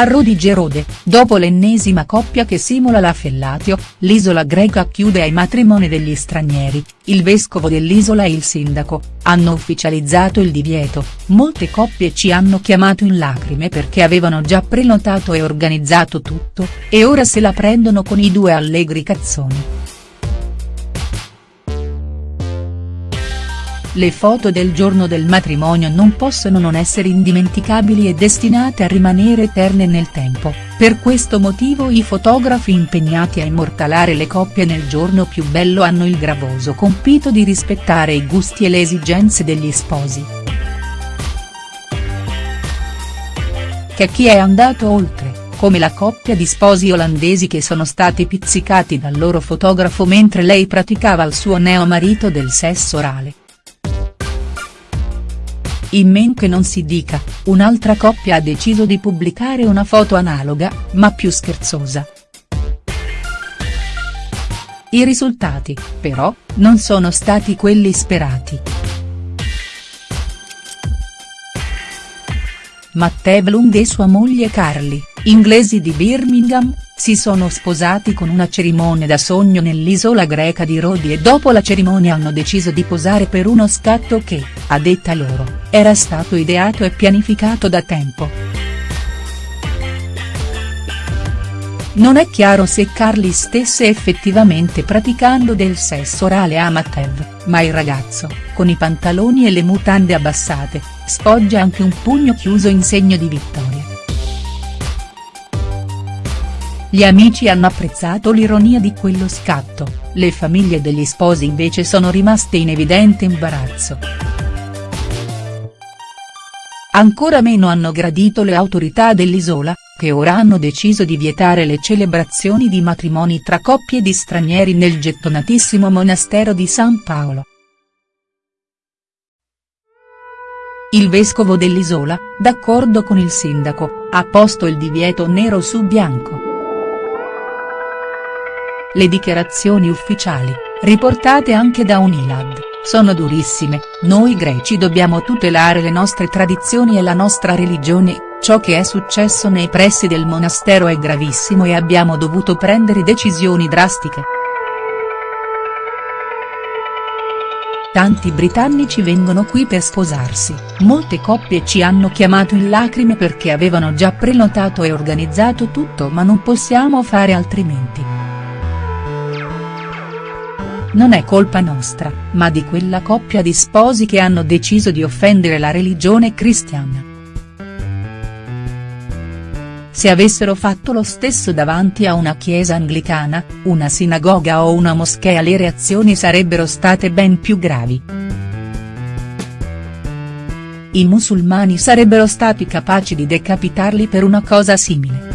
A Rodigerode, dopo l'ennesima coppia che simula la fellatio, l'isola greca chiude ai matrimoni degli stranieri, il vescovo dell'isola e il sindaco, hanno ufficializzato il divieto, molte coppie ci hanno chiamato in lacrime perché avevano già prenotato e organizzato tutto, e ora se la prendono con i due allegri cazzoni. Le foto del giorno del matrimonio non possono non essere indimenticabili e destinate a rimanere eterne nel tempo, per questo motivo i fotografi impegnati a immortalare le coppie nel giorno più bello hanno il gravoso compito di rispettare i gusti e le esigenze degli sposi. Che chi è andato oltre, come la coppia di sposi olandesi che sono stati pizzicati dal loro fotografo mentre lei praticava al suo neo marito del sesso orale. In men che non si dica, un'altra coppia ha deciso di pubblicare una foto analoga, ma più scherzosa. I risultati, però, non sono stati quelli sperati. Matteo Blund e sua moglie Carly, inglesi di Birmingham, si sono sposati con una cerimonia da sogno nell'isola greca di Rodi e dopo la cerimonia hanno deciso di posare per uno scatto che, a detta loro, era stato ideato e pianificato da tempo. Non è chiaro se Carly stesse effettivamente praticando del sesso orale a Matev, ma il ragazzo, con i pantaloni e le mutande abbassate, sfoggia anche un pugno chiuso in segno di vittoria. Gli amici hanno apprezzato l'ironia di quello scatto, le famiglie degli sposi invece sono rimaste in evidente imbarazzo. Ancora meno hanno gradito le autorità dell'isola, che ora hanno deciso di vietare le celebrazioni di matrimoni tra coppie di stranieri nel gettonatissimo monastero di San Paolo. Il vescovo dell'isola, d'accordo con il sindaco, ha posto il divieto nero su bianco. Le dichiarazioni ufficiali, riportate anche da Unilad, sono durissime, noi greci dobbiamo tutelare le nostre tradizioni e la nostra religione, ciò che è successo nei pressi del monastero è gravissimo e abbiamo dovuto prendere decisioni drastiche. Tanti britannici vengono qui per sposarsi, molte coppie ci hanno chiamato in lacrime perché avevano già prenotato e organizzato tutto ma non possiamo fare altrimenti. Non è colpa nostra, ma di quella coppia di sposi che hanno deciso di offendere la religione cristiana. Se avessero fatto lo stesso davanti a una chiesa anglicana, una sinagoga o una moschea le reazioni sarebbero state ben più gravi. I musulmani sarebbero stati capaci di decapitarli per una cosa simile.